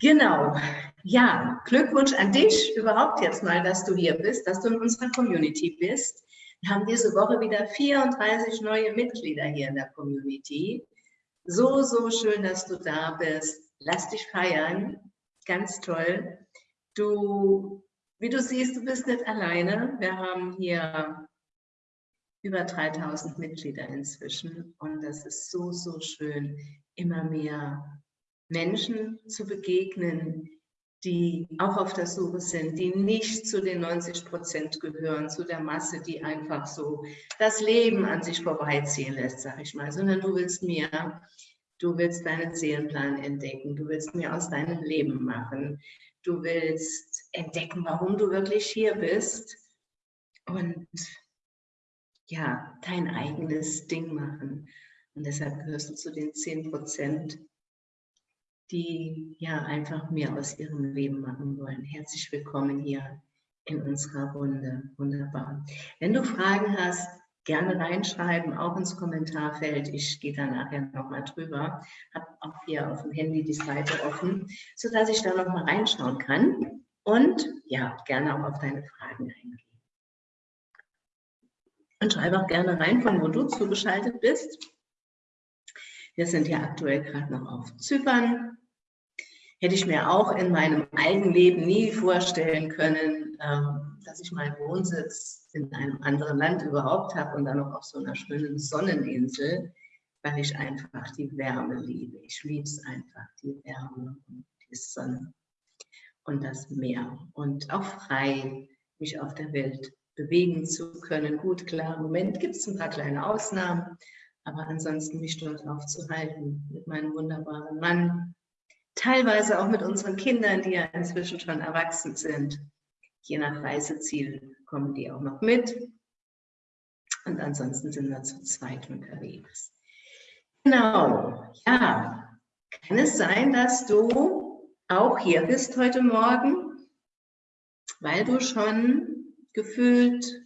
Genau. Ja, Glückwunsch an dich überhaupt jetzt mal, dass du hier bist, dass du in unserer Community bist. Wir haben diese Woche wieder 34 neue Mitglieder hier in der Community. So, so schön, dass du da bist. Lass dich feiern. Ganz toll. Du, wie du siehst, du bist nicht alleine. Wir haben hier über 3000 Mitglieder inzwischen und das ist so, so schön, immer mehr Menschen zu begegnen, die auch auf der Suche sind, die nicht zu den 90 Prozent gehören, zu der Masse, die einfach so das Leben an sich vorbeiziehen lässt, sag ich mal, sondern du willst mehr, du willst deinen Seelenplan entdecken, du willst mehr aus deinem Leben machen, du willst entdecken, warum du wirklich hier bist und ja, dein eigenes Ding machen. Und deshalb gehörst du zu den 10 Prozent, die ja einfach mehr aus ihrem Leben machen wollen. Herzlich willkommen hier in unserer Runde. Wunderbar. Wenn du Fragen hast, gerne reinschreiben, auch ins Kommentarfeld. Ich gehe da nachher nochmal drüber. Habe auch hier auf dem Handy die Seite offen, sodass ich da nochmal reinschauen kann. Und ja, gerne auch auf deine Fragen eingehen. Und schreibe auch gerne rein, von wo du zugeschaltet bist. Wir sind ja aktuell gerade noch auf Zypern. Hätte ich mir auch in meinem eigenen Leben nie vorstellen können, ähm, dass ich meinen Wohnsitz in einem anderen Land überhaupt habe und dann noch auf so einer schönen Sonneninsel, weil ich einfach die Wärme liebe. Ich liebe es einfach, die Wärme und die Sonne und das Meer und auch frei mich auf der Welt bewegen zu können. Gut, klar, im Moment gibt es ein paar kleine Ausnahmen, aber ansonsten mich dort aufzuhalten mit meinem wunderbaren Mann, teilweise auch mit unseren Kindern, die ja inzwischen schon erwachsen sind. Je nach Reiseziel kommen die auch noch mit. Und ansonsten sind wir zu zweit unterwegs. Genau, ja. Kann es sein, dass du auch hier bist heute Morgen, weil du schon gefühlt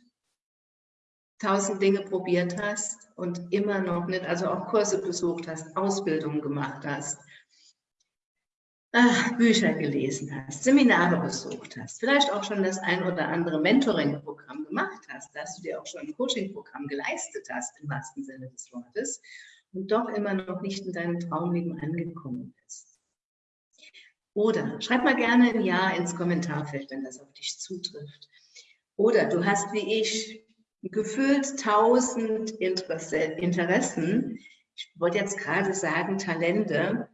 tausend Dinge probiert hast und immer noch nicht, also auch Kurse besucht hast, Ausbildungen gemacht hast, ach, Bücher gelesen hast, Seminare besucht hast, vielleicht auch schon das ein oder andere Mentoring-Programm gemacht hast, dass du dir auch schon ein Coaching-Programm geleistet hast, im wahrsten Sinne des Wortes, und doch immer noch nicht in deinem Traumleben angekommen bist. Oder schreib mal gerne ein Ja ins Kommentarfeld, wenn das auf dich zutrifft. Oder du hast wie ich gefühlt tausend Interessen. Ich wollte jetzt gerade sagen Talente,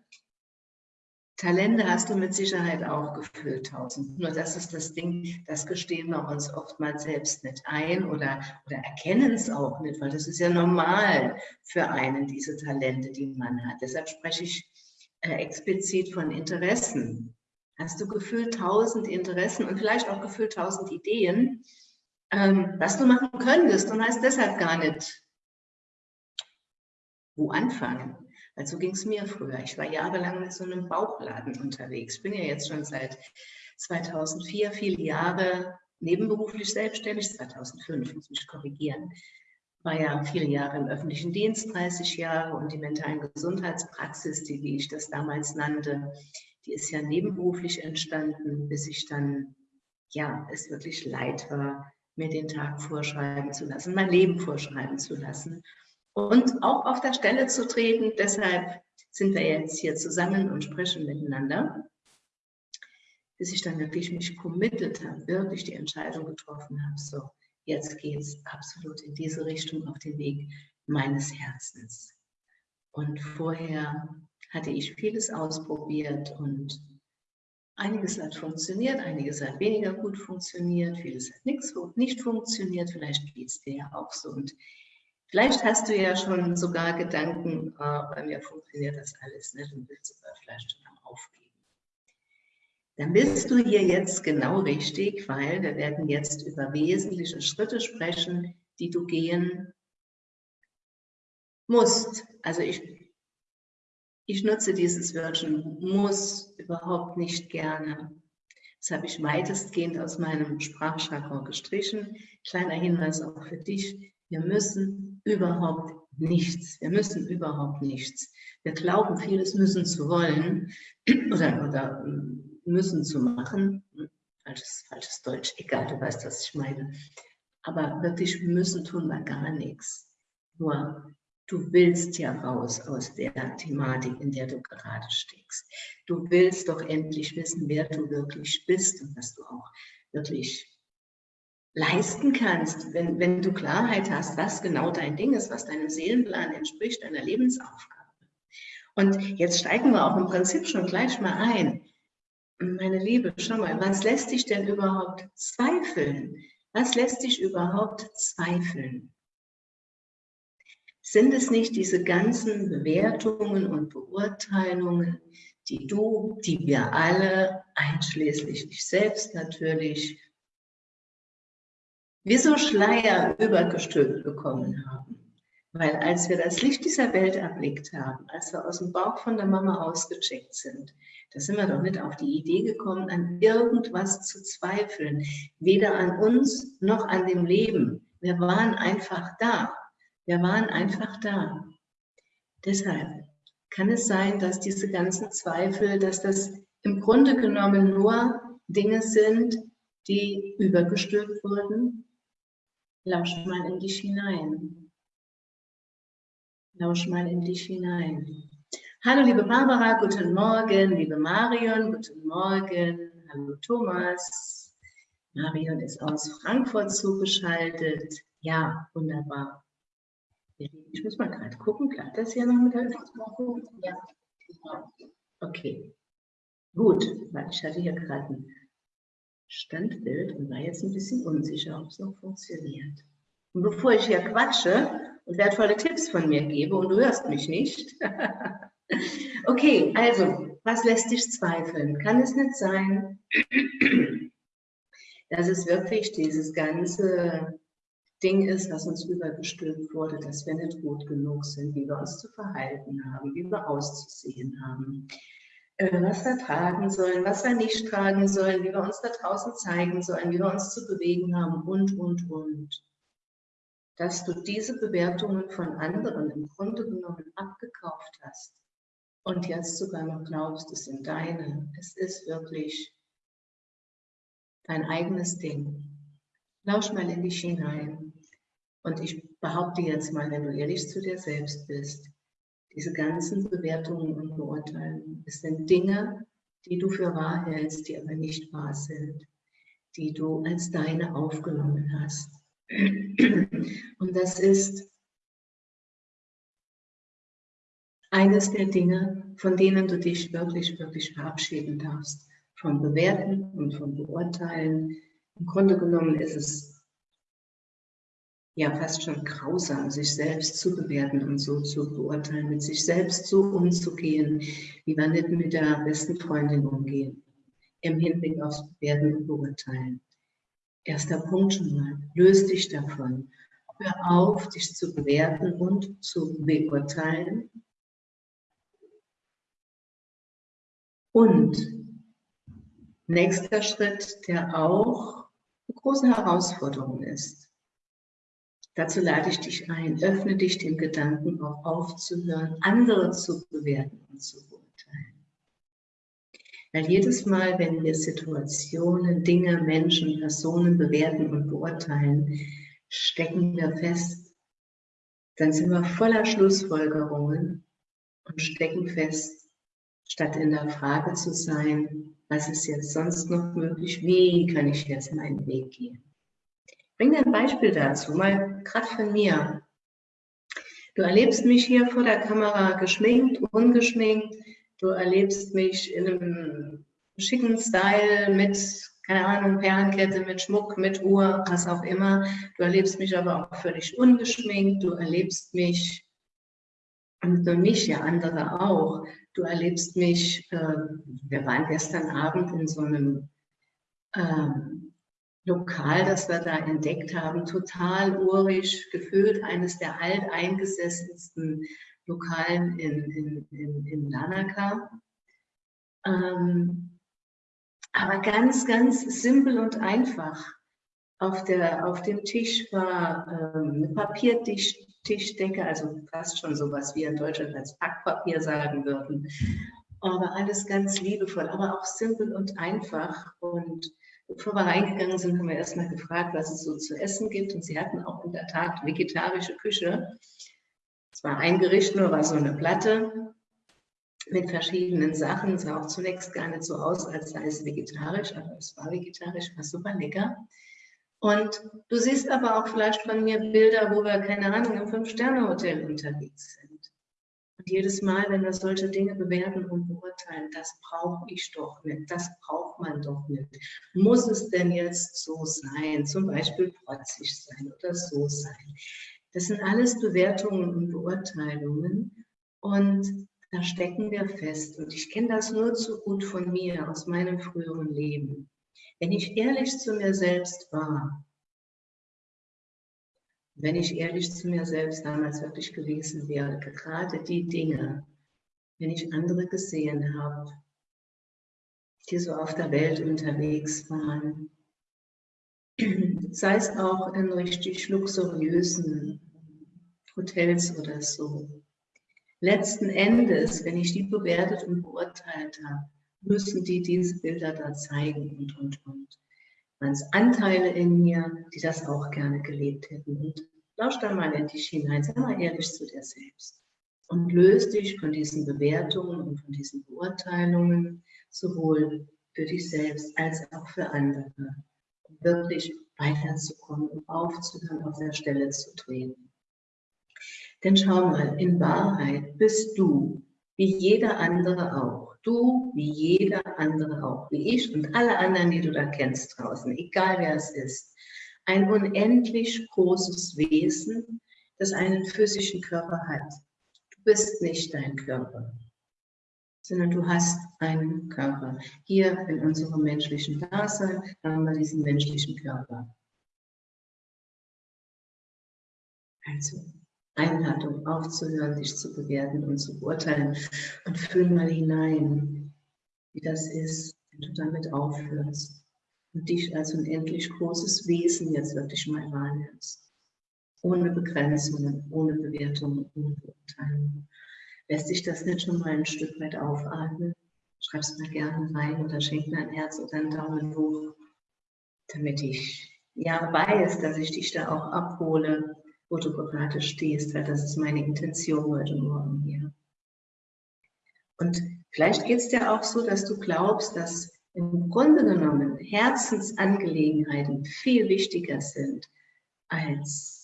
Talente hast du mit Sicherheit auch gefühlt, tausend. Nur das ist das Ding, das gestehen wir uns oftmals selbst nicht ein oder, oder erkennen es auch nicht, weil das ist ja normal für einen, diese Talente, die man hat. Deshalb spreche ich äh, explizit von Interessen. Hast du gefühlt tausend Interessen und vielleicht auch gefühlt tausend Ideen, ähm, was du machen könntest und weißt deshalb gar nicht, wo anfangen. Weil so ging es mir früher. Ich war jahrelang mit so einem Bauchladen unterwegs. Ich bin ja jetzt schon seit 2004 viele Jahre nebenberuflich selbstständig, 2005, muss mich korrigieren. War ja viele Jahre im öffentlichen Dienst, 30 Jahre und die mentalen Gesundheitspraxis, die, wie ich das damals nannte, die ist ja nebenberuflich entstanden, bis ich dann, ja, es wirklich leid war, mir den Tag vorschreiben zu lassen, mein Leben vorschreiben zu lassen und auch auf der Stelle zu treten. Deshalb sind wir jetzt hier zusammen und sprechen miteinander, bis ich dann wirklich mich committed habe, wirklich die Entscheidung getroffen habe, so, jetzt geht es absolut in diese Richtung auf den Weg meines Herzens. Und vorher hatte ich vieles ausprobiert und einiges hat funktioniert, einiges hat weniger gut funktioniert, vieles hat nichts, nicht funktioniert, vielleicht geht es dir ja auch so. Und Vielleicht hast du ja schon sogar Gedanken, äh, bei mir funktioniert das alles nicht und willst sogar vielleicht schon am Aufgeben. Dann bist du hier jetzt genau richtig, weil wir werden jetzt über wesentliche Schritte sprechen, die du gehen musst. Also ich, ich nutze dieses Wörtchen muss überhaupt nicht gerne. Das habe ich weitestgehend aus meinem Sprachjargon gestrichen. Kleiner Hinweis auch für dich. Wir müssen überhaupt nichts. Wir müssen überhaupt nichts. Wir glauben, vieles müssen zu wollen oder, oder müssen zu machen. Falsches, falsches Deutsch, egal, du weißt, was ich meine. Aber wirklich müssen tun wir gar nichts. Nur du willst ja raus aus der Thematik, in der du gerade steckst. Du willst doch endlich wissen, wer du wirklich bist und was du auch wirklich leisten kannst, wenn, wenn du Klarheit hast, was genau dein Ding ist, was deinem Seelenplan entspricht, deiner Lebensaufgabe. Und jetzt steigen wir auch im Prinzip schon gleich mal ein. Meine Liebe, schau mal, was lässt dich denn überhaupt zweifeln? Was lässt dich überhaupt zweifeln? Sind es nicht diese ganzen Bewertungen und Beurteilungen, die du, die wir alle, einschließlich dich selbst natürlich, wie so Schleier übergestülpt bekommen haben? Weil als wir das Licht dieser Welt erblickt haben, als wir aus dem Bauch von der Mama ausgecheckt sind, da sind wir doch nicht auf die Idee gekommen, an irgendwas zu zweifeln. Weder an uns noch an dem Leben. Wir waren einfach da. Wir waren einfach da. Deshalb kann es sein, dass diese ganzen Zweifel, dass das im Grunde genommen nur Dinge sind, die übergestülpt wurden. Lausch mal in dich hinein. Lausch mal in dich hinein. Hallo liebe Barbara, guten Morgen. Liebe Marion, guten Morgen. Hallo Thomas. Marion ist aus Frankfurt zugeschaltet. Ja, wunderbar. Ich muss mal gerade gucken, klappt das hier noch mit der Übertragung? Ja. Okay. Gut, weil ich hatte hier gerade ein Standbild und war jetzt ein bisschen unsicher, ob es noch funktioniert. Und bevor ich hier quatsche und wertvolle Tipps von mir gebe und du hörst mich nicht. okay, also, was lässt dich zweifeln? Kann es nicht sein, dass es wirklich dieses ganze Ding ist, was uns übergestülpt wurde, dass wir nicht gut genug sind, wie wir uns zu verhalten haben, wie wir auszusehen haben, äh, was wir tragen sollen, was wir nicht tragen sollen, wie wir uns da draußen zeigen sollen, wie wir uns zu bewegen haben und, und, und. Dass du diese Bewertungen von anderen im Grunde genommen abgekauft hast und jetzt sogar noch glaubst, es sind deine. Es ist wirklich dein eigenes Ding. Lausch mal in dich hinein. Und ich behaupte jetzt mal, wenn du ehrlich zu dir selbst bist, diese ganzen Bewertungen und Beurteilungen, es sind Dinge, die du für wahr hältst, die aber nicht wahr sind, die du als deine aufgenommen hast. Und das ist eines der Dinge, von denen du dich wirklich, wirklich verabschieden darfst. Vom Bewerten und vom Beurteilen. Im Grunde genommen ist es ja fast schon grausam, sich selbst zu bewerten und so zu beurteilen, mit sich selbst so umzugehen, wie wir nicht mit der besten Freundin umgehen, im Hinblick aufs Bewerten und Beurteilen. Erster Punkt schon mal, löse dich davon. Hör auf, dich zu bewerten und zu beurteilen. Und nächster Schritt, der auch eine große Herausforderung ist, Dazu lade ich dich ein, öffne dich dem Gedanken auch aufzuhören, andere zu bewerten und zu beurteilen. Weil jedes Mal, wenn wir Situationen, Dinge, Menschen, Personen bewerten und beurteilen, stecken wir fest. Dann sind wir voller Schlussfolgerungen und stecken fest, statt in der Frage zu sein, was ist jetzt sonst noch möglich, wie kann ich jetzt meinen Weg gehen bring dir ein Beispiel dazu, mal gerade von mir. Du erlebst mich hier vor der Kamera geschminkt, ungeschminkt. Du erlebst mich in einem schicken Style mit, keine Ahnung, Perlenkette, mit Schmuck, mit Uhr, was auch immer. Du erlebst mich aber auch völlig ungeschminkt. Du erlebst mich, und für mich ja andere auch, du erlebst mich, äh, wir waren gestern Abend in so einem ähm, Lokal, das wir da entdeckt haben, total urisch gefüllt, eines der alteingesessensten Lokalen in, in, in, in Lanaka. Ähm, aber ganz, ganz simpel und einfach. Auf, der, auf dem Tisch war ähm, eine Papiertischdecke, also fast schon sowas wie in Deutschland als Packpapier sagen würden. Aber alles ganz liebevoll, aber auch simpel und einfach. Und bevor wir reingegangen sind, haben wir erstmal gefragt, was es so zu essen gibt. Und sie hatten auch in der Tat vegetarische Küche. Es war ein Gericht, nur war so eine Platte mit verschiedenen Sachen. Es sah auch zunächst gar nicht so aus, als sei es vegetarisch, aber es war vegetarisch, war super lecker. Und du siehst aber auch vielleicht von mir Bilder, wo wir, keine Ahnung, im Fünf-Sterne-Hotel unterwegs sind. Und jedes Mal, wenn wir solche Dinge bewerten und beurteilen, das brauche ich doch nicht, das man doch nicht. Muss es denn jetzt so sein? Zum Beispiel protzig sein oder so sein. Das sind alles Bewertungen und Beurteilungen. Und da stecken wir fest. Und ich kenne das nur zu gut von mir, aus meinem früheren Leben. Wenn ich ehrlich zu mir selbst war, wenn ich ehrlich zu mir selbst damals wirklich gewesen wäre, gerade die Dinge, wenn ich andere gesehen habe, die so auf der Welt unterwegs waren, sei es auch in richtig luxuriösen Hotels oder so, letzten Endes, wenn ich die bewertet und beurteilt habe, müssen die diese Bilder da zeigen und, und, und. Waren es Anteile in mir, die das auch gerne gelebt hätten. Und lausch da mal in dich hinein, sei mal ehrlich zu dir selbst. Und löse dich von diesen Bewertungen und von diesen Beurteilungen, sowohl für dich selbst als auch für andere, um wirklich weiterzukommen, um aufzuhören, auf der Stelle zu treten. Denn schau mal, in Wahrheit bist du, wie jeder andere auch. Du, wie jeder andere auch, wie ich und alle anderen, die du da kennst draußen, egal wer es ist. Ein unendlich großes Wesen, das einen physischen Körper hat. Du bist nicht dein Körper, sondern du hast einen Körper. Hier in unserem menschlichen Dasein haben wir diesen menschlichen Körper. Also, Einladung aufzuhören, dich zu bewerten und zu beurteilen. Und fühl mal hinein, wie das ist, wenn du damit aufhörst und dich als unendlich großes Wesen jetzt wirklich mal wahrnimmst. Ohne Begrenzungen, ohne Bewertungen, ohne Beurteilung. Lässt sich das nicht schon mal ein Stück weit aufatmen? Schreib es mal gerne rein oder schenk mir ein Herz oder einen Daumen hoch, damit ich ja weiß, dass ich dich da auch abhole wo du gerade stehst, weil das ist meine Intention heute Morgen hier. Und vielleicht geht es dir auch so, dass du glaubst, dass im Grunde genommen Herzensangelegenheiten viel wichtiger sind als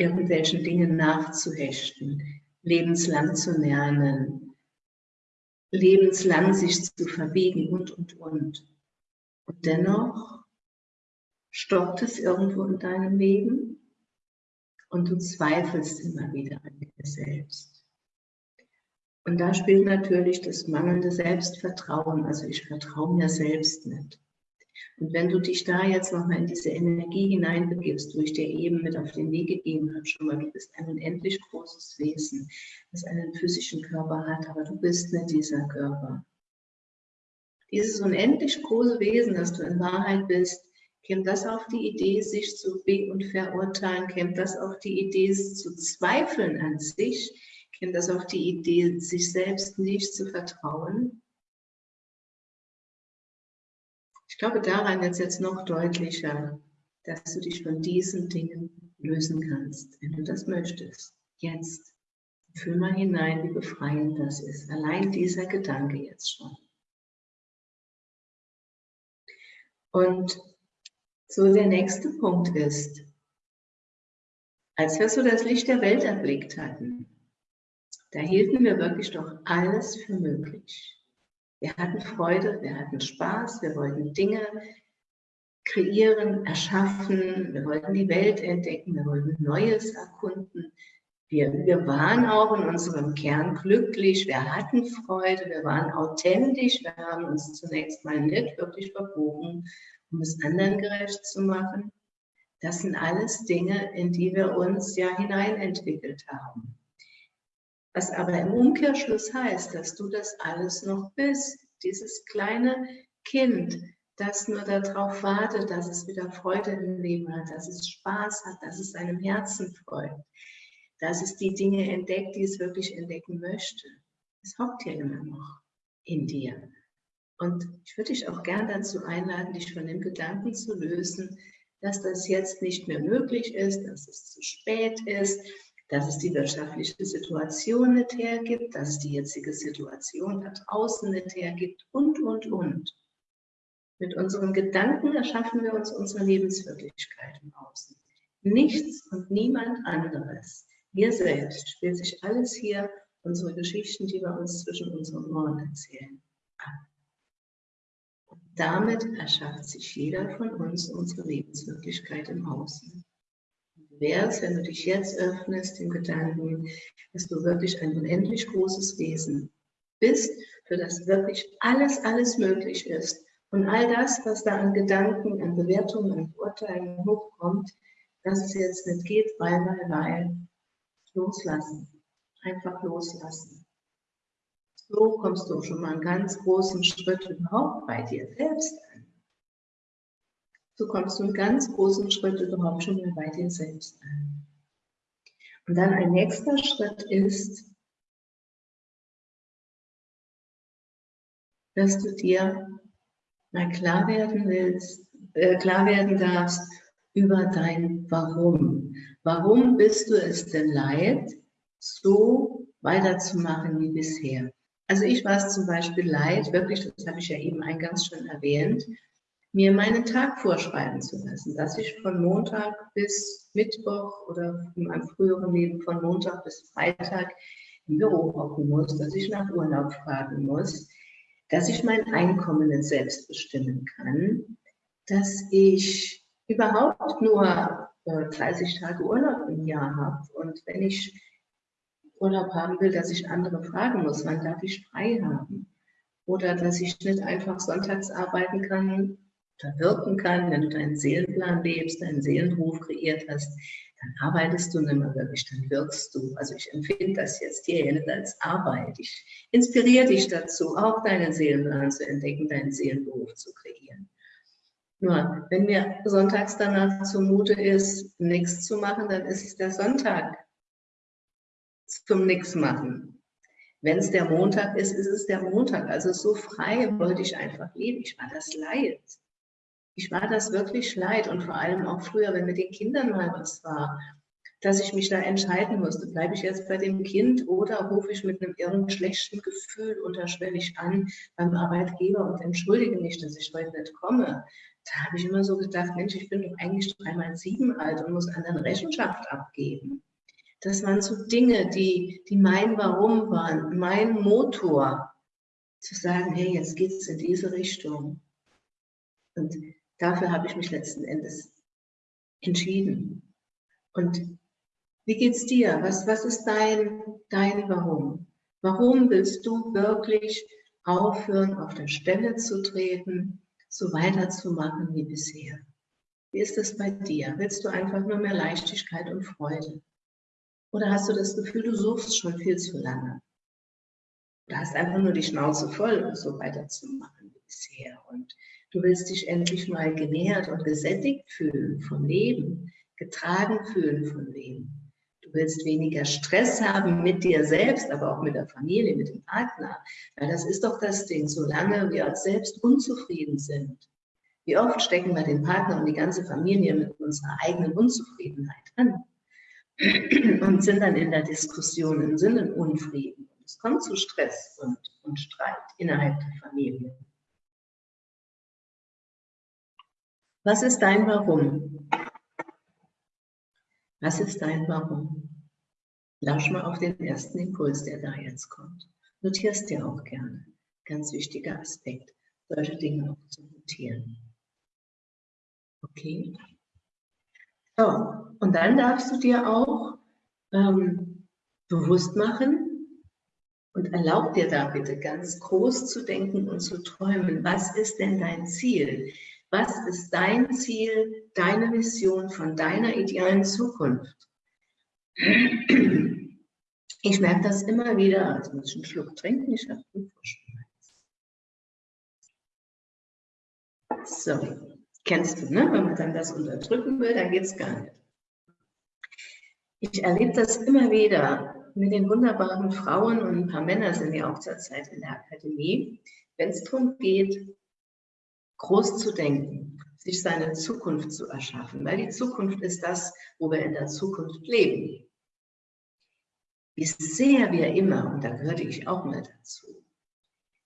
irgendwelchen Dingen nachzuhechten, lebenslang zu lernen, lebenslang sich zu verbiegen und, und, und. Und dennoch stoppt es irgendwo in deinem Leben und du zweifelst immer wieder an dir selbst. Und da spielt natürlich das mangelnde Selbstvertrauen, also ich vertraue mir selbst nicht. Und wenn du dich da jetzt nochmal in diese Energie hineinbegibst, wo ich dir eben mit auf den Weg gegeben habe, schon mal, du bist ein unendlich großes Wesen, das einen physischen Körper hat, aber du bist nicht dieser Körper. Dieses unendlich große Wesen, das du in Wahrheit bist, Käme das auf die Idee, sich zu be- und verurteilen? Käme das auf die Idee, zu zweifeln an sich? Käme das auf die Idee, sich selbst nicht zu vertrauen? Ich glaube, daran wird es jetzt noch deutlicher, dass du dich von diesen Dingen lösen kannst, wenn du das möchtest. Jetzt. Fühl mal hinein, wie befreiend das ist. Allein dieser Gedanke jetzt schon. Und so, der nächste Punkt ist, als wir so das Licht der Welt erblickt hatten, da hielten wir wirklich doch alles für möglich. Wir hatten Freude, wir hatten Spaß, wir wollten Dinge kreieren, erschaffen, wir wollten die Welt entdecken, wir wollten Neues erkunden. Wir, wir waren auch in unserem Kern glücklich, wir hatten Freude, wir waren authentisch, wir haben uns zunächst mal nicht wirklich verbogen um es anderen gerecht zu machen. Das sind alles Dinge, in die wir uns ja hineinentwickelt haben. Was aber im Umkehrschluss heißt, dass du das alles noch bist. Dieses kleine Kind, das nur darauf wartet, dass es wieder Freude im Leben hat, dass es Spaß hat, dass es seinem Herzen freut, dass es die Dinge entdeckt, die es wirklich entdecken möchte. Es hockt ja immer noch in dir. Und ich würde dich auch gern dazu einladen, dich von dem Gedanken zu lösen, dass das jetzt nicht mehr möglich ist, dass es zu spät ist, dass es die wirtschaftliche Situation nicht hergibt, dass die jetzige Situation da draußen nicht hergibt und, und, und. Mit unseren Gedanken erschaffen wir uns unsere Lebenswirklichkeit im Außen. Nichts und niemand anderes. Wir selbst spielt sich alles hier, unsere Geschichten, die wir uns zwischen unseren Ohren erzählen. Und damit erschafft sich jeder von uns unsere Lebenswirklichkeit im Außen wärst, wenn du dich jetzt öffnest dem Gedanken, dass du wirklich ein unendlich großes Wesen bist, für das wirklich alles, alles möglich ist. Und all das, was da an Gedanken, an Bewertungen, an Urteilen hochkommt, dass es jetzt nicht geht, weil, weil, weil, loslassen. Einfach loslassen. So kommst du schon mal einen ganz großen Schritt überhaupt bei dir selbst an so kommst du einen ganz großen Schritt überhaupt schon mal bei dir selbst an. Und dann ein nächster Schritt ist, dass du dir mal klar werden willst, äh, klar werden darfst über dein Warum. Warum bist du es denn leid, so weiterzumachen wie bisher? Also ich war es zum Beispiel leid, wirklich, das habe ich ja eben eingangs schon erwähnt, mir meinen Tag vorschreiben zu lassen, dass ich von Montag bis Mittwoch oder in meinem früheren Leben von Montag bis Freitag im Büro hocken muss, dass ich nach Urlaub fragen muss, dass ich mein Einkommen nicht selbst bestimmen kann, dass ich überhaupt nur 30 äh, Tage Urlaub im Jahr habe und wenn ich Urlaub haben will, dass ich andere fragen muss, wann darf ich frei haben? Oder dass ich nicht einfach sonntags arbeiten kann, da wirken kann, wenn du deinen Seelenplan lebst, deinen Seelenruf kreiert hast, dann arbeitest du nicht mehr wirklich, dann wirkst du. Also ich empfinde das jetzt hier nicht als Arbeit. Ich inspiriere dich dazu, auch deinen Seelenplan zu entdecken, deinen Seelenberuf zu kreieren. Nur, wenn mir sonntags danach zumute ist, nichts zu machen, dann ist es der Sonntag zum Nichts machen. Wenn es der Montag ist, ist es der Montag. Also so frei wollte ich einfach leben. Ich war das Leid ich war das wirklich leid und vor allem auch früher, wenn mit den Kindern mal was war, dass ich mich da entscheiden musste, bleibe ich jetzt bei dem Kind oder rufe ich mit einem irren schlechten Gefühl unterschwellig an beim Arbeitgeber und entschuldige mich, dass ich heute nicht komme. Da habe ich immer so gedacht, Mensch, ich bin doch eigentlich dreimal sieben alt und muss anderen Rechenschaft abgeben. Das waren so Dinge, die, die mein Warum waren, mein Motor, zu sagen, hey, jetzt geht es in diese Richtung. Und dafür habe ich mich letzten Endes entschieden. Und wie geht's dir? Was, was ist dein, dein Warum? Warum willst du wirklich aufhören, auf der Stelle zu treten, so weiterzumachen wie bisher? Wie ist das bei dir? Willst du einfach nur mehr Leichtigkeit und Freude? Oder hast du das Gefühl, du suchst schon viel zu lange? Du hast einfach nur die Schnauze voll, so weiterzumachen wie bisher. Und Du willst dich endlich mal genährt und gesättigt fühlen vom Leben, getragen fühlen vom Leben. Du willst weniger Stress haben mit dir selbst, aber auch mit der Familie, mit dem Partner. Weil das ist doch das Ding, solange wir selbst unzufrieden sind. Wie oft stecken wir den Partner und die ganze Familie mit unserer eigenen Unzufriedenheit an und sind dann in der Diskussion im Sinne Unfrieden. Es kommt zu Stress und, und Streit innerhalb der Familie. Was ist dein Warum? Was ist dein Warum? Lausch mal auf den ersten Impuls, der da jetzt kommt. Notierst dir auch gerne. Ganz wichtiger Aspekt, solche Dinge auch zu notieren. Okay? So, und dann darfst du dir auch ähm, bewusst machen und erlaub dir da bitte ganz groß zu denken und zu träumen. Was ist denn dein Ziel? Was ist dein Ziel, deine Vision von deiner idealen Zukunft? Ich merke das immer wieder, also muss ich einen Schluck trinken, ich habe einen So, kennst du, ne? Wenn man dann das unterdrücken will, dann geht es gar nicht. Ich erlebe das immer wieder mit den wunderbaren Frauen und ein paar Männer sind ja auch zurzeit in der Akademie, wenn es darum geht, groß zu denken, sich seine Zukunft zu erschaffen, weil die Zukunft ist das, wo wir in der Zukunft leben. Wie sehr wir immer, und da gehörte ich auch mal dazu,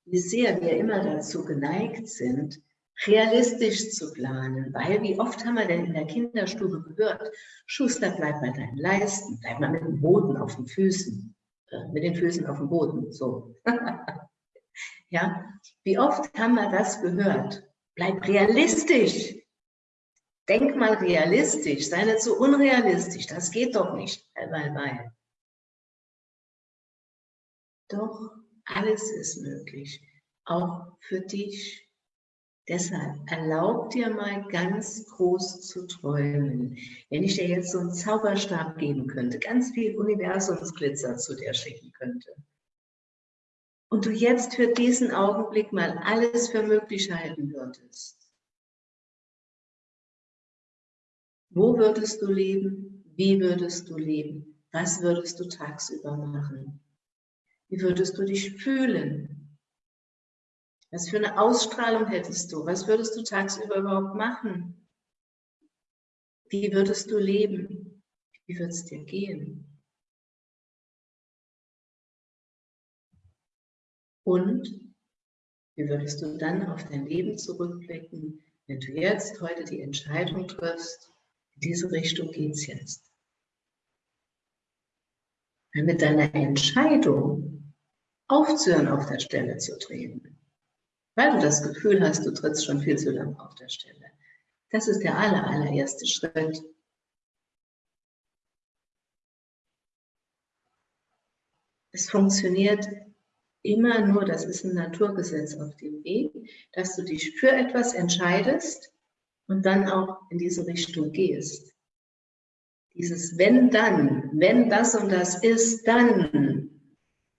wie sehr wir immer dazu geneigt sind, realistisch zu planen, weil wie oft haben wir denn in der Kinderstube gehört, Schuster, bleib bei deinen Leisten, bleib mal mit dem Boden auf den Füßen, äh, mit den Füßen auf dem Boden, so. ja, wie oft haben wir das gehört? Bleib realistisch. Denk mal realistisch, sei nicht so unrealistisch, das geht doch nicht, weil, weil, weil. Doch, alles ist möglich, auch für dich. Deshalb erlaub dir mal ganz groß zu träumen. Wenn ich dir jetzt so einen Zauberstab geben könnte, ganz viel Universumsglitzer zu dir schicken könnte und du jetzt für diesen Augenblick mal alles für möglich halten würdest, wo würdest du leben? Wie würdest du leben? Was würdest du tagsüber machen? Wie würdest du dich fühlen? Was für eine Ausstrahlung hättest du? Was würdest du tagsüber überhaupt machen? Wie würdest du leben? Wie wird es dir gehen? Und wie würdest du dann auf dein Leben zurückblicken, wenn du jetzt heute die Entscheidung triffst, in diese Richtung geht es jetzt. Weil mit deiner Entscheidung aufzuhören, auf der Stelle zu treten, weil du das Gefühl hast, du trittst schon viel zu lange auf der Stelle. Das ist der aller, allererste Schritt. Es funktioniert immer nur, das ist ein Naturgesetz auf dem Weg, dass du dich für etwas entscheidest und dann auch in diese Richtung gehst. Dieses wenn dann, wenn das und das ist, dann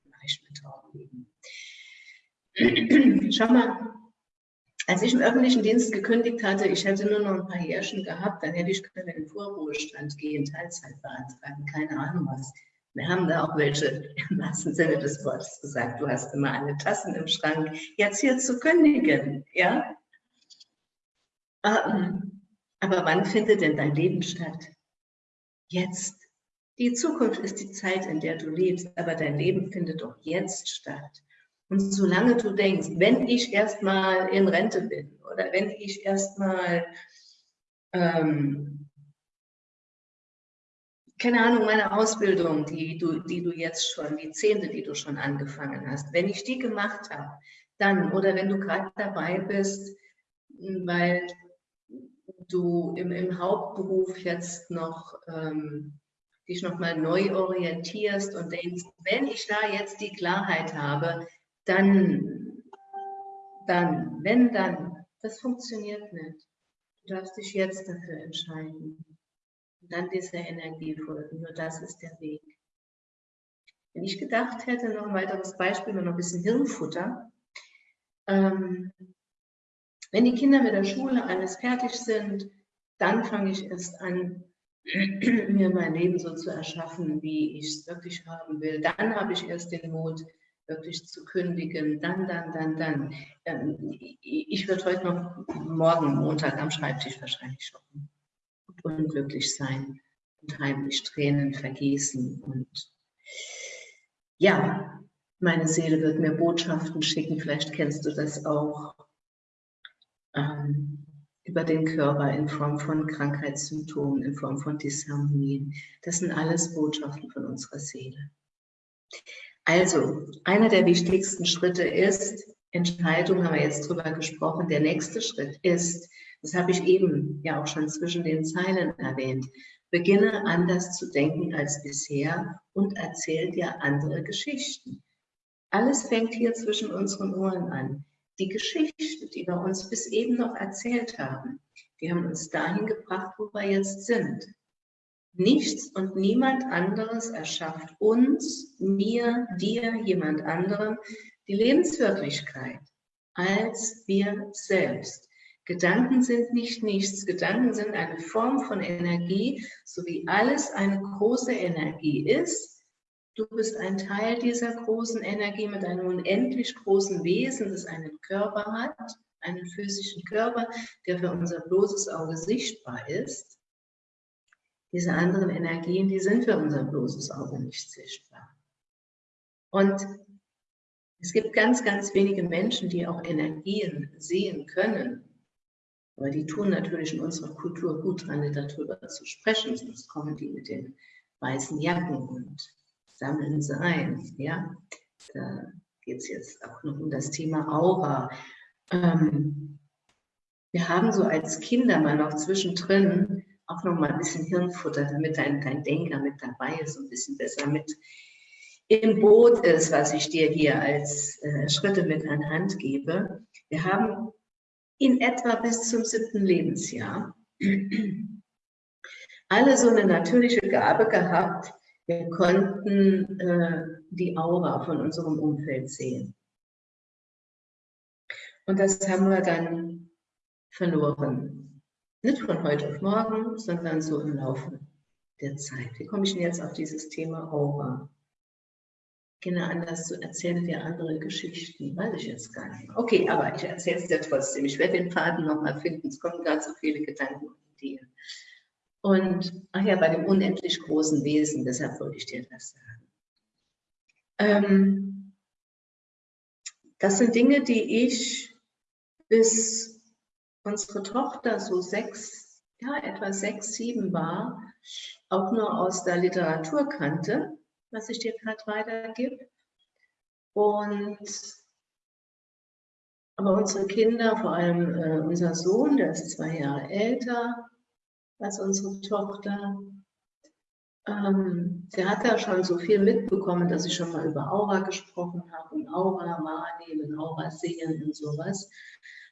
mache ich mit Trauben. Schau mal, als ich im öffentlichen Dienst gekündigt hatte, ich hätte nur noch ein paar Jährchen gehabt, dann hätte ich können in den Vorruhestand gehen, Teilzeit beantragen, keine Ahnung was. Wir haben da auch welche im wahrsten Sinne des Wortes gesagt, du hast immer alle Tassen im Schrank, jetzt hier zu kündigen, ja? Ähm, aber wann findet denn dein Leben statt? Jetzt. Die Zukunft ist die Zeit, in der du lebst, aber dein Leben findet doch jetzt statt. Und solange du denkst, wenn ich erstmal in Rente bin oder wenn ich erstmal ähm, keine Ahnung, meine Ausbildung, die du, die du jetzt schon, die zehnte, die du schon angefangen hast, wenn ich die gemacht habe, dann, oder wenn du gerade dabei bist, weil du im, im Hauptberuf jetzt noch ähm, dich nochmal neu orientierst und denkst, wenn ich da jetzt die Klarheit habe, dann, dann, wenn dann, das funktioniert nicht. Du darfst dich jetzt dafür entscheiden und dann dieser Energie folgen. Nur das ist der Weg. Wenn ich gedacht hätte, noch ein weiteres Beispiel, noch ein bisschen Hirnfutter. Ähm, wenn die Kinder mit der Schule alles fertig sind, dann fange ich erst an, mir mein Leben so zu erschaffen, wie ich es wirklich haben will. Dann habe ich erst den Mut, wirklich zu kündigen. Dann, dann, dann, dann. Ähm, ich würde heute noch morgen, Montag, am Schreibtisch wahrscheinlich shoppen unglücklich sein und heimlich Tränen vergießen. Und ja, meine Seele wird mir Botschaften schicken, vielleicht kennst du das auch, ähm, über den Körper in Form von Krankheitssymptomen, in Form von Disharmonien. Das sind alles Botschaften von unserer Seele. Also, einer der wichtigsten Schritte ist, Entscheidung haben wir jetzt drüber gesprochen, der nächste Schritt ist, das habe ich eben ja auch schon zwischen den Zeilen erwähnt. Beginne anders zu denken als bisher und erzähl dir andere Geschichten. Alles fängt hier zwischen unseren Ohren an. Die Geschichte, die wir uns bis eben noch erzählt haben, die haben uns dahin gebracht, wo wir jetzt sind. Nichts und niemand anderes erschafft uns, mir, dir, jemand anderem die Lebenswirklichkeit als wir selbst. Gedanken sind nicht nichts. Gedanken sind eine Form von Energie, so wie alles eine große Energie ist. Du bist ein Teil dieser großen Energie mit einem unendlich großen Wesen, das einen Körper hat, einen physischen Körper, der für unser bloßes Auge sichtbar ist. Diese anderen Energien, die sind für unser bloßes Auge nicht sichtbar. Und es gibt ganz, ganz wenige Menschen, die auch Energien sehen können. Aber die tun natürlich in unserer Kultur gut dran, darüber zu sprechen, sonst kommen die mit den weißen Jacken und sammeln sie ein. Ja? Da geht es jetzt auch noch um das Thema Aura. Ähm, wir haben so als Kinder mal noch zwischendrin auch noch mal ein bisschen Hirnfutter, damit dein, dein Denker mit dabei ist und ein bisschen besser mit im Boot ist, was ich dir hier als äh, Schritte mit an Hand gebe. Wir haben in etwa bis zum siebten Lebensjahr alle so eine natürliche Gabe gehabt, wir konnten äh, die Aura von unserem Umfeld sehen. Und das haben wir dann verloren. Nicht von heute auf morgen, sondern so im Laufe der Zeit. Wie komme ich denn jetzt auf dieses Thema Aura? Kinder anders zu erzählen dir andere Geschichten, weiß ich jetzt gar nicht. Okay, aber ich erzähle es dir trotzdem. Ich werde den Faden nochmal finden. Es kommen ganz so viele Gedanken und Ideen. Und, ach ja, bei dem unendlich großen Wesen, deshalb wollte ich dir das sagen. Ähm, das sind Dinge, die ich bis unsere Tochter so sechs, ja, etwa sechs, sieben war, auch nur aus der Literatur kannte was ich dir gerade weitergebe. Und aber unsere Kinder, vor allem äh, unser Sohn, der ist zwei Jahre älter als unsere Tochter, ähm, der hat da schon so viel mitbekommen, dass ich schon mal über Aura gesprochen habe und Aura wahrnehmen, Aura sehen und sowas.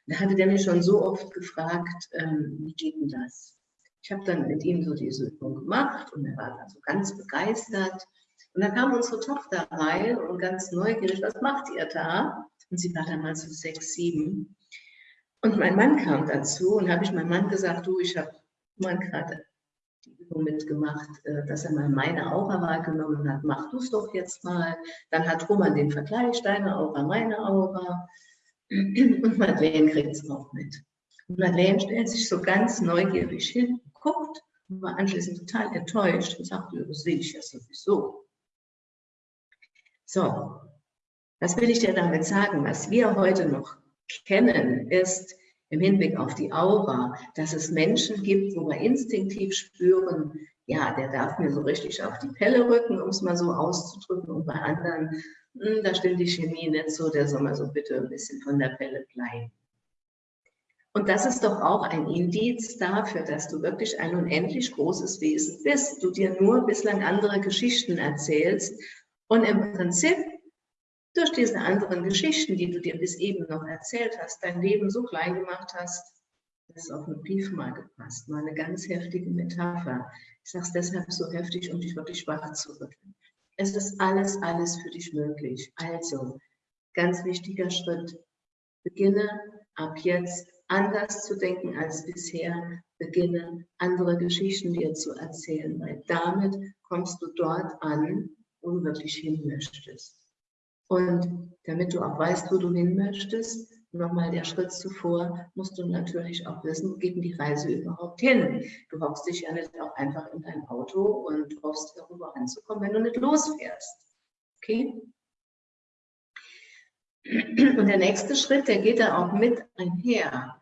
Da hatte der mich schon so oft gefragt, ähm, wie geht denn das? Ich habe dann mit ihm so diese Übung gemacht und er war dann so ganz begeistert. Und dann kam unsere Tochter rein und ganz neugierig, was macht ihr da? Und sie war damals so sechs, sieben. Und mein Mann kam dazu und habe ich meinem Mann gesagt, du, ich habe mal gerade die Übung mitgemacht, äh, dass er mal meine Aura wahrgenommen hat. Mach du es doch jetzt mal. Dann hat Roman den Vergleich, deine Aura, meine Aura. Und Madeleine kriegt es auch mit. Und Madeleine stellt sich so ganz neugierig hin, guckt und war anschließend total enttäuscht und sagte, das sehe ich ja sowieso. So, was will ich dir damit sagen? Was wir heute noch kennen, ist im Hinblick auf die Aura, dass es Menschen gibt, wo wir instinktiv spüren, ja, der darf mir so richtig auf die Pelle rücken, um es mal so auszudrücken, und bei anderen, da stimmt die Chemie nicht so, der soll mal so bitte ein bisschen von der Pelle bleiben. Und das ist doch auch ein Indiz dafür, dass du wirklich ein unendlich großes Wesen bist. Du dir nur bislang andere Geschichten erzählst und im Prinzip durch diese anderen Geschichten, die du dir bis eben noch erzählt hast, dein Leben so klein gemacht hast, dass es auf einen Brief mal gepasst. Mal eine ganz heftige Metapher. Ich sage es deshalb so heftig, um dich wirklich wach zu rütteln. Es ist alles, alles für dich möglich. Also, ganz wichtiger Schritt. Beginne ab jetzt anders zu denken als bisher. Beginne andere Geschichten dir zu erzählen, weil damit kommst du dort an, wo du wirklich hin möchtest. Und damit du auch weißt, wo du hin möchtest, nochmal der Schritt zuvor, musst du natürlich auch wissen, geht die Reise überhaupt hin? Du hockst dich ja nicht auch einfach in dein Auto und hoffst, darüber anzukommen, wenn du nicht losfährst. Okay? Und der nächste Schritt, der geht da auch mit einher.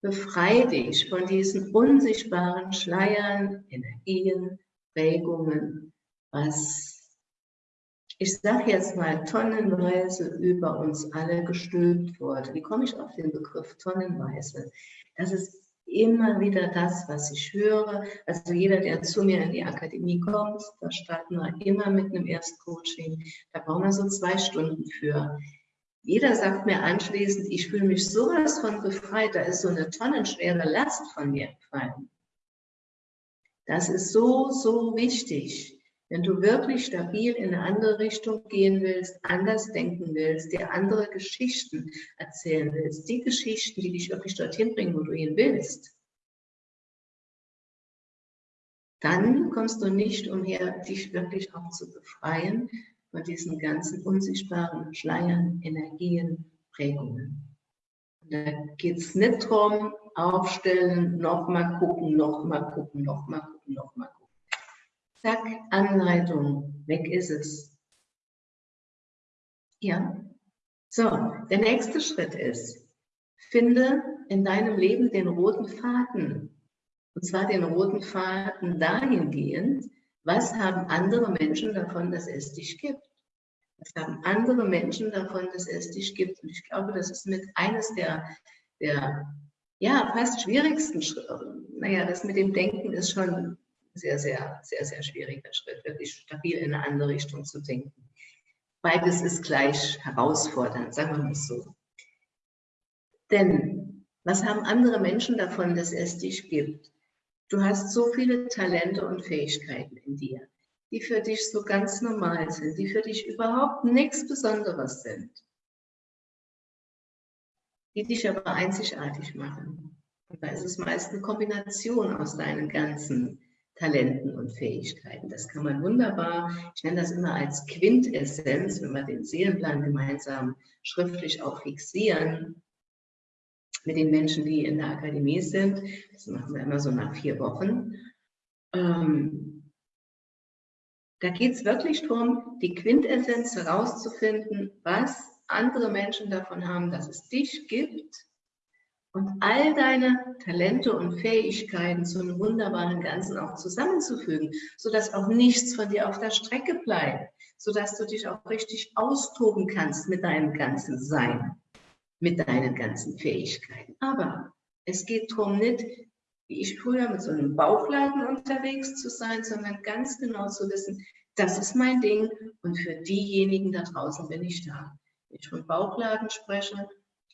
Befrei dich von diesen unsichtbaren Schleiern, Energien, Regungen, was ich sage jetzt mal, tonnenweise über uns alle gestülpt wurde. Wie komme ich auf den Begriff tonnenweise? Das ist immer wieder das, was ich höre. Also jeder, der zu mir in die Akademie kommt, da starten wir immer mit einem Erstcoaching. Da brauchen wir so zwei Stunden für. Jeder sagt mir anschließend, ich fühle mich sowas von befreit, da ist so eine tonnenschwere Last von mir gefallen. Das ist so, so wichtig. Wenn du wirklich stabil in eine andere Richtung gehen willst, anders denken willst, dir andere Geschichten erzählen willst, die Geschichten, die dich wirklich dorthin bringen, wo du hin willst, dann kommst du nicht umher, dich wirklich auch zu befreien von diesen ganzen unsichtbaren Schleiern, Energien, Prägungen. Da geht es nicht darum, aufstellen, nochmal gucken, nochmal gucken, nochmal gucken, nochmal gucken. Zack, Anleitung, weg ist es. Ja. So, der nächste Schritt ist, finde in deinem Leben den roten Faden. Und zwar den roten Faden dahingehend, was haben andere Menschen davon, dass es dich gibt? Was haben andere Menschen davon, dass es dich gibt? Und ich glaube, das ist mit eines der, der ja, fast schwierigsten Schritte. Naja, das mit dem Denken ist schon sehr, sehr, sehr, sehr schwieriger Schritt, wirklich stabil in eine andere Richtung zu denken. Beides ist gleich herausfordernd, sagen wir mal so. Denn was haben andere Menschen davon, dass es dich gibt? Du hast so viele Talente und Fähigkeiten in dir, die für dich so ganz normal sind, die für dich überhaupt nichts Besonderes sind, die dich aber einzigartig machen. Und da ist es meist eine Kombination aus deinen ganzen Talenten und Fähigkeiten. Das kann man wunderbar, ich nenne das immer als Quintessenz, wenn wir den Seelenplan gemeinsam schriftlich auch fixieren, mit den Menschen, die in der Akademie sind. Das machen wir immer so nach vier Wochen. Ähm, da geht es wirklich darum, die Quintessenz herauszufinden, was andere Menschen davon haben, dass es dich gibt und all deine Talente und Fähigkeiten zu einem wunderbaren Ganzen auch zusammenzufügen, sodass auch nichts von dir auf der Strecke bleibt, sodass du dich auch richtig austoben kannst mit deinem ganzen Sein, mit deinen ganzen Fähigkeiten. Aber es geht darum nicht, wie ich früher mit so einem Bauchladen unterwegs zu sein, sondern ganz genau zu wissen, das ist mein Ding und für diejenigen da draußen bin ich da. Wenn ich von Bauchladen spreche,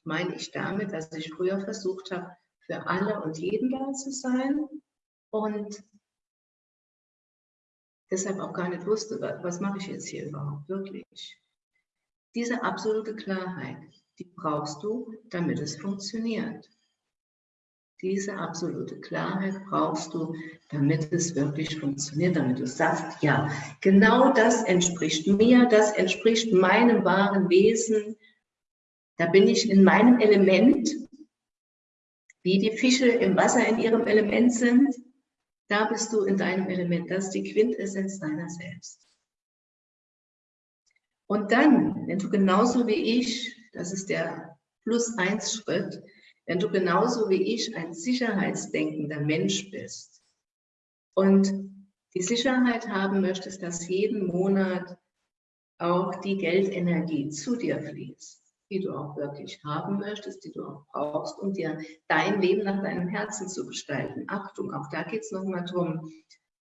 meine ich damit, dass ich früher versucht habe, für alle und jeden da zu sein und deshalb auch gar nicht wusste, was mache ich jetzt hier überhaupt wirklich. Diese absolute Klarheit, die brauchst du, damit es funktioniert. Diese absolute Klarheit brauchst du, damit es wirklich funktioniert, damit du sagst, ja, genau das entspricht mir, das entspricht meinem wahren Wesen, da bin ich in meinem Element, wie die Fische im Wasser in ihrem Element sind. Da bist du in deinem Element. Das ist die Quintessenz deiner selbst. Und dann, wenn du genauso wie ich, das ist der Plus-Eins-Schritt, wenn du genauso wie ich ein sicherheitsdenkender Mensch bist und die Sicherheit haben möchtest, dass jeden Monat auch die Geldenergie zu dir fließt, die du auch wirklich haben möchtest, die du auch brauchst, um dir dein Leben nach deinem Herzen zu gestalten. Achtung, auch da geht es nochmal darum,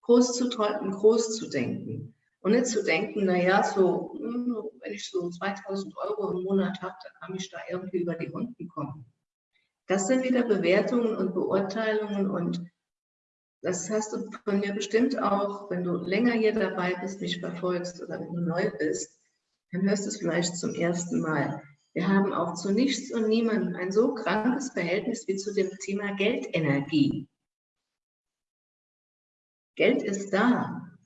groß zu träumen, groß zu denken. Und nicht zu denken, naja, so, hm, wenn ich so 2000 Euro im Monat habe, dann kann ich da irgendwie über die Runden kommen. Das sind wieder Bewertungen und Beurteilungen und das hast du von mir bestimmt auch, wenn du länger hier dabei bist, mich verfolgst oder wenn du neu bist, dann hörst du es vielleicht zum ersten Mal. Wir haben auch zu nichts und niemandem ein so krankes Verhältnis wie zu dem Thema Geldenergie. Geld ist da.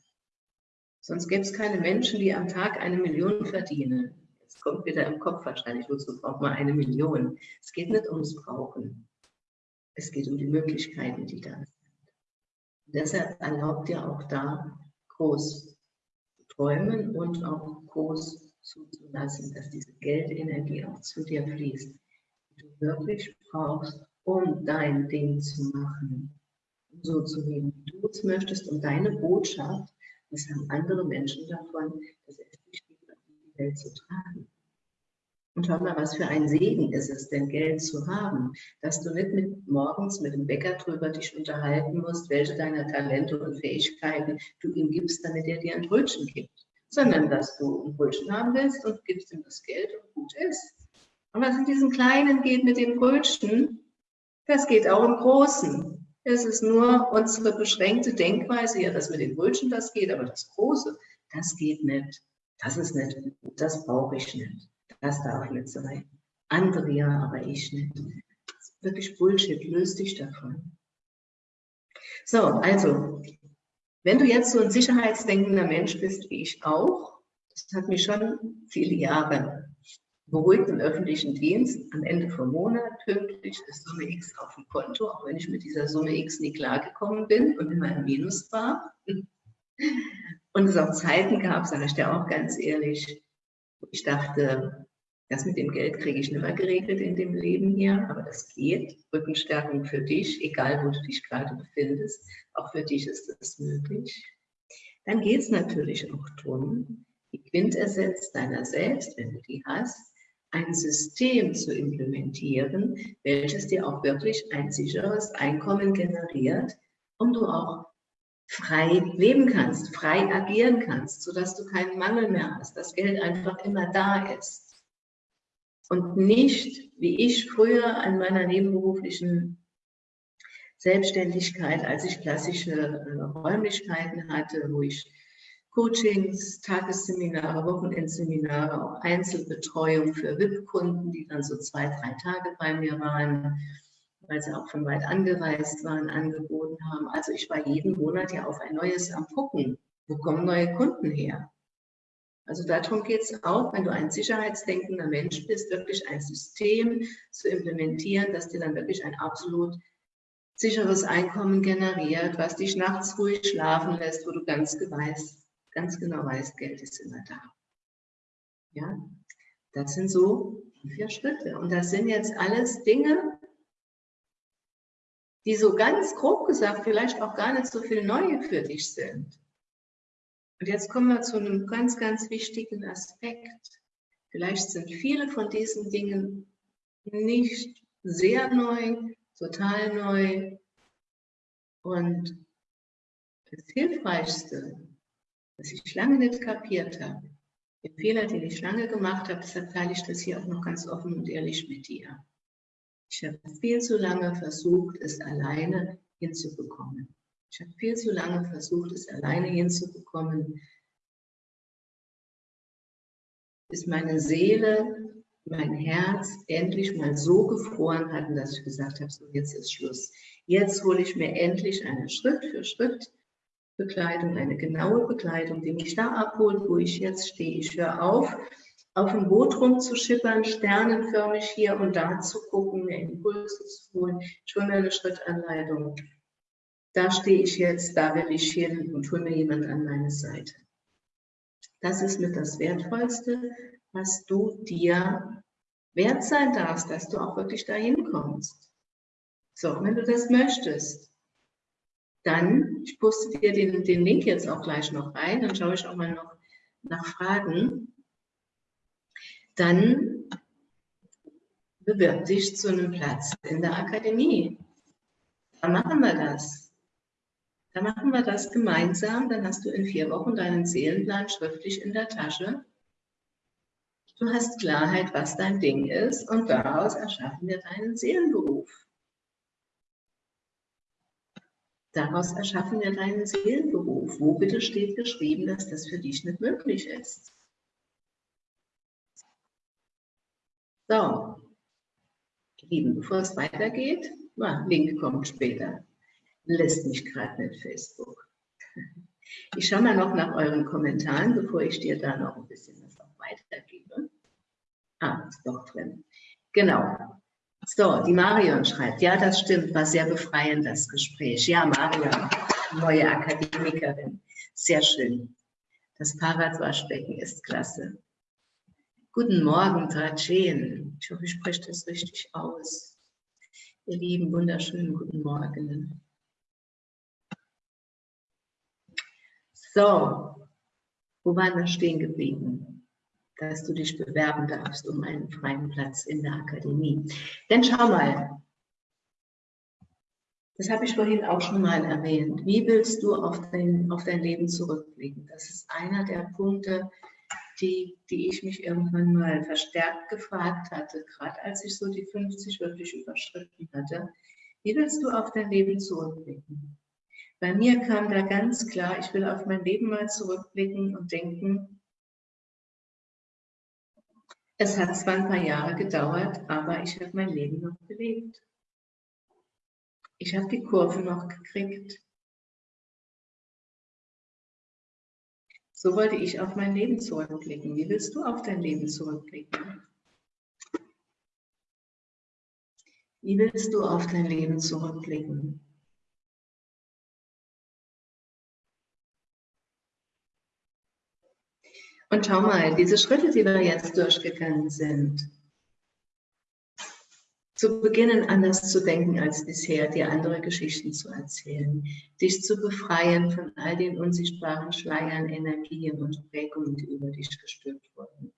Sonst gäbe es keine Menschen, die am Tag eine Million verdienen. Jetzt kommt wieder im Kopf wahrscheinlich, wozu braucht man eine Million? Es geht nicht ums Brauchen. Es geht um die Möglichkeiten, die da sind. Und deshalb erlaubt dir auch da groß träumen und auch groß zuzulassen, dass diese Geldenergie auch zu dir fließt, die du wirklich brauchst, um dein Ding zu machen, um so zu leben, wie du es möchtest, um deine Botschaft, das haben andere Menschen davon, dich gibt, in die Welt zu tragen. Und schau mal, was für ein Segen ist es denn, Geld zu haben, dass du nicht mit, morgens mit dem Bäcker drüber dich unterhalten musst, welche deiner Talente und Fähigkeiten du ihm gibst, damit er dir ein Brötchen gibt sondern dass du ein Brötchen haben willst und gibst ihm das Geld und gut ist. Und was in diesem Kleinen geht mit dem Brötchen, das geht auch im Großen. Es ist nur unsere beschränkte Denkweise, ja, dass mit den Brötchen das geht, aber das Große, das geht nicht. Das ist nicht gut, das brauche ich nicht. Das darf nicht sein. Andere ja, aber ich nicht. Das ist wirklich Bullshit, löst dich davon. So, also, wenn du jetzt so ein sicherheitsdenkender Mensch bist, wie ich auch, das hat mich schon viele Jahre beruhigt im öffentlichen Dienst, am Ende vom Monat pünktlich ist Summe X auf dem Konto, auch wenn ich mit dieser Summe X nie klargekommen bin und immer im Minus war. Und es auch Zeiten gab, sage ich dir auch ganz ehrlich, wo ich dachte, das mit dem Geld kriege ich nicht geregelt in dem Leben hier, aber das geht. Rückenstärkung für dich, egal wo du dich gerade befindest, auch für dich ist das möglich. Dann geht es natürlich auch darum, die Quintessenz deiner selbst, wenn du die hast, ein System zu implementieren, welches dir auch wirklich ein sicheres Einkommen generiert, um du auch frei leben kannst, frei agieren kannst, sodass du keinen Mangel mehr hast, dass Geld einfach immer da ist. Und nicht, wie ich früher an meiner nebenberuflichen Selbstständigkeit, als ich klassische äh, Räumlichkeiten hatte, wo ich Coachings, Tagesseminare, Wochenendseminare, auch Einzelbetreuung für VIP-Kunden, die dann so zwei, drei Tage bei mir waren, weil sie auch von weit angereist waren, angeboten haben. Also ich war jeden Monat ja auf ein neues am gucken. Wo kommen neue Kunden her? Also darum geht es auch, wenn du ein sicherheitsdenkender Mensch bist, wirklich ein System zu implementieren, das dir dann wirklich ein absolut sicheres Einkommen generiert, was dich nachts ruhig schlafen lässt, wo du ganz weiß, ganz genau weiß, Geld ist immer da. Ja, das sind so vier Schritte. Und das sind jetzt alles Dinge, die so ganz grob gesagt vielleicht auch gar nicht so viel Neue für dich sind. Und jetzt kommen wir zu einem ganz, ganz wichtigen Aspekt. Vielleicht sind viele von diesen Dingen nicht sehr neu, total neu. Und das Hilfreichste was ich lange nicht kapiert habe. Den Fehler, den ich lange gemacht habe, deshalb teile ich das hier auch noch ganz offen und ehrlich mit dir. Ich habe viel zu lange versucht, es alleine hinzubekommen. Ich habe viel zu lange versucht, es alleine hinzubekommen, bis meine Seele, mein Herz endlich mal so gefroren hatten, dass ich gesagt habe, so jetzt ist Schluss. Jetzt hole ich mir endlich einen Schritt für Schritt Bekleidung, eine genaue Bekleidung, die mich da abholt, wo ich jetzt stehe. Ich höre auf, auf dem Boot rumzuschippern, sternenförmig hier und da zu gucken, mir Impulse zu holen. Ich hole mir eine Schrittanleitung. Da stehe ich jetzt, da will ich hin und hole mir jemand an meine Seite. Das ist mit das Wertvollste, was du dir wert sein darfst, dass du auch wirklich dahin kommst. So, wenn du das möchtest, dann, ich poste dir den, den Link jetzt auch gleich noch rein, dann schaue ich auch mal noch nach Fragen. Dann bewirb dich zu einem Platz in der Akademie. Da machen wir das. Da machen wir das gemeinsam. Dann hast du in vier Wochen deinen Seelenplan schriftlich in der Tasche. Du hast Klarheit, was dein Ding ist und daraus erschaffen wir deinen Seelenberuf. Daraus erschaffen wir deinen Seelenberuf. Wo bitte steht geschrieben, dass das für dich nicht möglich ist? So, Lieben, bevor es weitergeht, na, Link kommt später. Lässt mich gerade nicht Facebook. Ich schaue mal noch nach euren Kommentaren, bevor ich dir da noch ein bisschen was auch weitergebe. Ah, ist doch drin. Genau. So, die Marion schreibt, ja, das stimmt, war sehr befreiend, das Gespräch. Ja, Marion, neue Akademikerin, sehr schön. Das Fahrradwaschbecken ist klasse. Guten Morgen, Trajen. Ich hoffe, ich spreche das richtig aus. Ihr lieben, wunderschönen guten Morgen. So, wo waren wir stehen geblieben? dass du dich bewerben darfst um einen freien Platz in der Akademie. Denn schau mal, das habe ich vorhin auch schon mal erwähnt. Wie willst du auf dein, auf dein Leben zurückblicken? Das ist einer der Punkte, die, die ich mich irgendwann mal verstärkt gefragt hatte, gerade als ich so die 50 wirklich überschritten hatte. Wie willst du auf dein Leben zurückblicken? Bei mir kam da ganz klar, ich will auf mein Leben mal zurückblicken und denken, es hat zwar ein paar Jahre gedauert, aber ich habe mein Leben noch gelebt. Ich habe die Kurve noch gekriegt. So wollte ich auf mein Leben zurückblicken. Wie willst du auf dein Leben zurückblicken? Wie willst du auf dein Leben zurückblicken? Und schau mal, diese Schritte, die wir jetzt durchgegangen sind, zu beginnen, anders zu denken als bisher, dir andere Geschichten zu erzählen, dich zu befreien von all den unsichtbaren Schleiern, Energien und Prägungen, die über dich gestülpt wurden.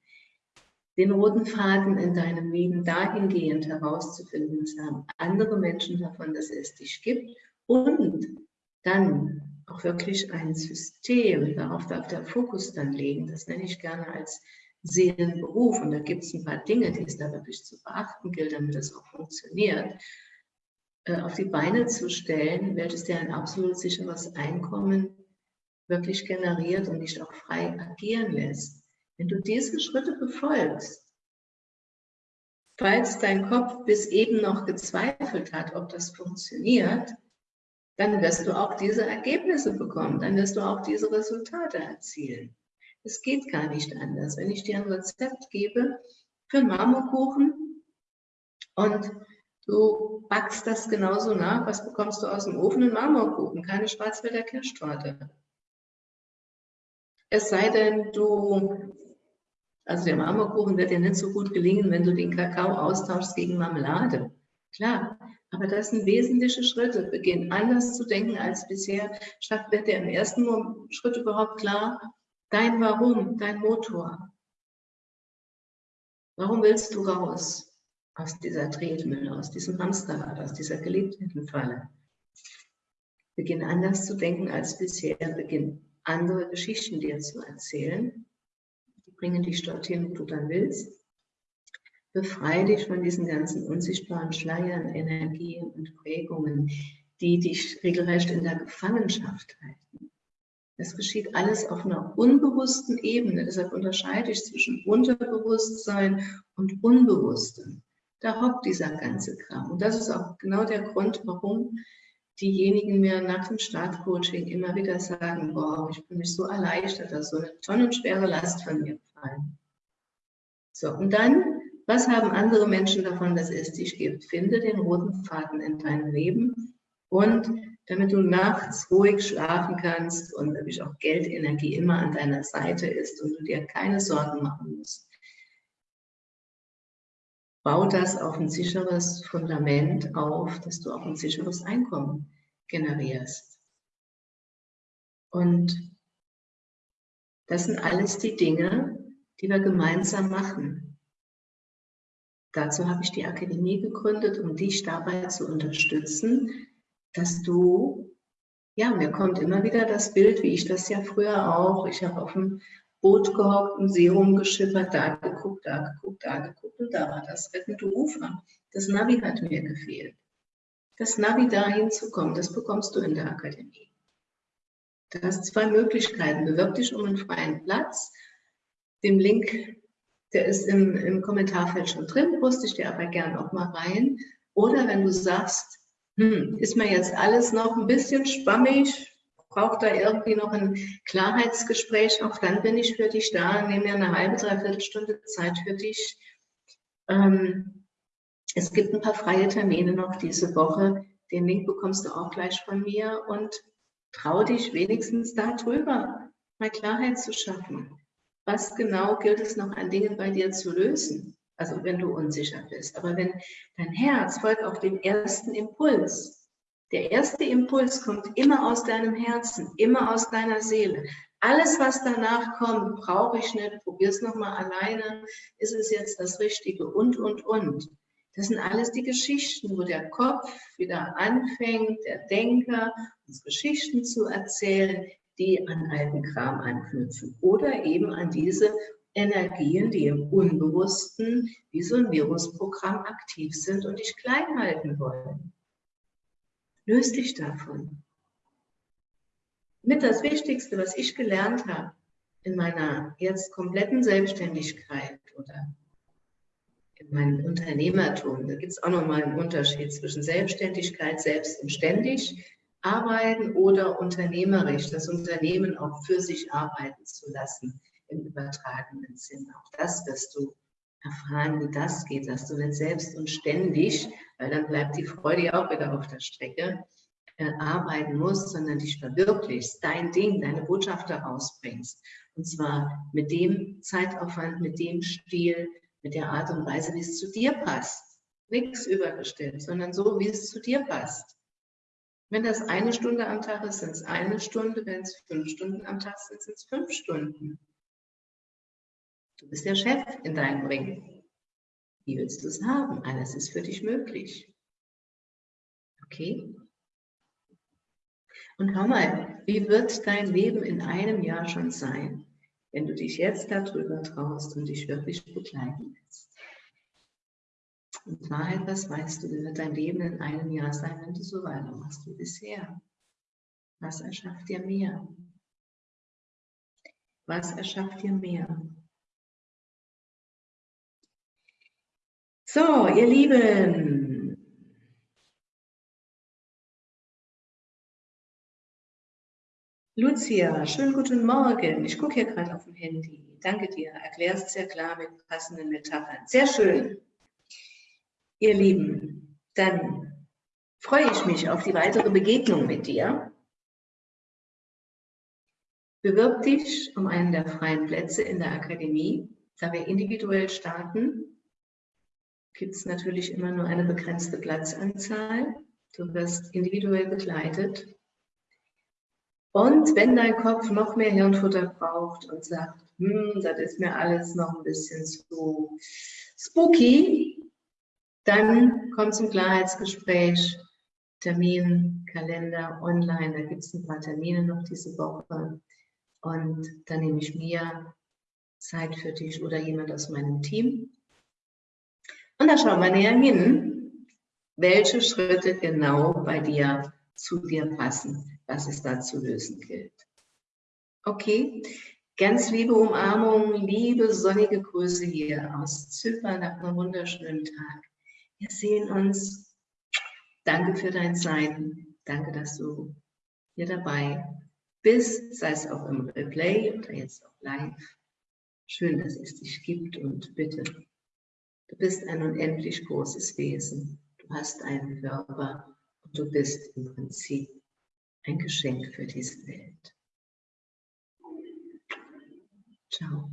Den roten Faden in deinem Leben dahingehend herauszufinden, es haben andere Menschen davon, dass es dich gibt und dann auch wirklich ein System, darauf darf der Fokus dann legen, das nenne ich gerne als Seelenberuf. Und da gibt es ein paar Dinge, die es da wirklich zu beachten gilt, damit das auch funktioniert, äh, auf die Beine zu stellen, welches dir ein absolut sicheres Einkommen wirklich generiert und dich auch frei agieren lässt. Wenn du diese Schritte befolgst, falls dein Kopf bis eben noch gezweifelt hat, ob das funktioniert, dann wirst du auch diese Ergebnisse bekommen, dann wirst du auch diese Resultate erzielen. Es geht gar nicht anders. Wenn ich dir ein Rezept gebe für einen Marmorkuchen und du backst das genauso nach, was bekommst du aus dem Ofen? Ein Marmorkuchen, keine Schwarzwälder Kirschtorte. Es sei denn, du, also der Marmorkuchen wird dir nicht so gut gelingen, wenn du den Kakao austauschst gegen Marmelade. Klar, aber das sind wesentliche Schritte. Beginn anders zu denken als bisher. Statt wird dir im ersten Schritt überhaupt klar, Dein Warum, dein Motor. Warum willst du raus aus dieser Tretmühle, aus diesem Hamsterrad, aus dieser geliebten Falle? Beginn anders zu denken als bisher. Beginn andere Geschichten dir zu erzählen. Die bringen dich dorthin, wo du dann willst. Befreie dich von diesen ganzen unsichtbaren Schleiern, Energien und Prägungen, die dich regelrecht in der Gefangenschaft halten. Es geschieht alles auf einer unbewussten Ebene. Deshalb unterscheide ich zwischen Unterbewusstsein und Unbewusstem. Da hockt dieser ganze Kram. Und das ist auch genau der Grund, warum diejenigen mir nach dem Startcoaching immer wieder sagen, wow, ich bin mich so erleichtert, dass so eine tonnenschwere Last von mir gefallen. So, und dann, was haben andere Menschen davon, dass es dich gibt? Finde den roten Faden in deinem Leben und damit du nachts ruhig schlafen kannst und natürlich auch Geldenergie immer an deiner Seite ist und du dir keine Sorgen machen musst. Bau das auf ein sicheres Fundament auf, dass du auch ein sicheres Einkommen generierst. Und das sind alles die Dinge, die wir gemeinsam machen. Dazu habe ich die Akademie gegründet, um dich dabei zu unterstützen, dass du, ja, mir kommt immer wieder das Bild, wie ich das ja früher auch, ich habe auf dem Boot gehockt, ein See rumgeschippert, da geguckt, da geguckt, da geguckt und da war das rettende Ufer. Das Navi hat mir gefehlt. Das Navi dahin zu kommen, das bekommst du in der Akademie. Du hast zwei Möglichkeiten. Bewirb dich um einen freien Platz. Den Link, der ist im, im Kommentarfeld schon drin, poste ich dir aber gerne auch mal rein. Oder wenn du sagst, hm, ist mir jetzt alles noch ein bisschen schwammig, braucht da irgendwie noch ein Klarheitsgespräch, auch dann bin ich für dich da, nehme mir eine halbe, dreiviertel Stunde Zeit für dich. Ähm, es gibt ein paar freie Termine noch diese Woche, den Link bekommst du auch gleich von mir und trau dich wenigstens darüber, mal Klarheit zu schaffen. Was genau gilt es noch an Dingen bei dir zu lösen? also wenn du unsicher bist. Aber wenn dein Herz folgt auf den ersten Impuls, der erste Impuls kommt immer aus deinem Herzen, immer aus deiner Seele. Alles, was danach kommt, brauche ich nicht, probier es nochmal alleine, ist es jetzt das Richtige und, und, und. Das sind alles die Geschichten, wo der Kopf wieder anfängt, der Denker, uns Geschichten zu erzählen, die an alten Kram anknüpfen oder eben an diese Energien, die im Unbewussten wie so ein Virusprogramm aktiv sind und dich klein halten wollen. Löst dich davon. Mit das Wichtigste, was ich gelernt habe in meiner jetzt kompletten Selbstständigkeit oder in meinem Unternehmertum, da gibt es auch nochmal einen Unterschied zwischen Selbstständigkeit, selbst und ständig arbeiten oder unternehmerisch, das Unternehmen auch für sich arbeiten zu lassen im übertragenen Sinn. Auch das wirst du erfahren, wie das geht, dass du nicht selbst und ständig, weil dann bleibt die Freude auch wieder auf der Strecke, äh, arbeiten musst, sondern dich verwirklichst, dein Ding, deine Botschaft herausbringst. Und zwar mit dem Zeitaufwand, mit dem Stil, mit der Art und Weise, wie es zu dir passt. Nichts übergestellt, sondern so, wie es zu dir passt. Wenn das eine Stunde am Tag ist, sind es eine Stunde. Wenn es fünf Stunden am Tag sind, sind es fünf Stunden. Du bist der Chef in deinem Ring. Wie willst du es haben? Alles ist für dich möglich. Okay? Und hau mal, wie wird dein Leben in einem Jahr schon sein, wenn du dich jetzt darüber traust und dich wirklich begleiten lässt? In Wahrheit, was weißt du, wie wird dein Leben in einem Jahr sein, wenn du so weitermachst wie bisher? Was erschafft dir mehr? Was erschafft dir mehr? So, ihr Lieben. Lucia, schönen guten Morgen. Ich gucke hier gerade auf dem Handy. Danke dir. Erklärst sehr klar mit passenden Metaphern. Sehr schön. Ihr Lieben, dann freue ich mich auf die weitere Begegnung mit dir. Bewirb dich um einen der freien Plätze in der Akademie, da wir individuell starten gibt es natürlich immer nur eine begrenzte Platzanzahl. Du wirst individuell begleitet. Und wenn dein Kopf noch mehr Hirnfutter braucht und sagt, hm, das ist mir alles noch ein bisschen zu spooky, dann komm zum Klarheitsgespräch, Termin, Kalender, online, da gibt es ein paar Termine noch diese Woche. Und dann nehme ich mir Zeit für dich oder jemand aus meinem Team. Und da schauen wir näher hin, welche Schritte genau bei dir zu dir passen, was es da zu lösen gilt. Okay, ganz liebe Umarmung, liebe sonnige Grüße hier aus Zypern nach einem wunderschönen Tag. Wir sehen uns. Danke für dein Sein. Danke, dass du hier dabei bist, sei es auch im Replay oder jetzt auch live. Schön, dass es dich gibt und bitte Du bist ein unendlich großes Wesen. Du hast einen Körper und du bist im Prinzip ein Geschenk für diese Welt. Ciao.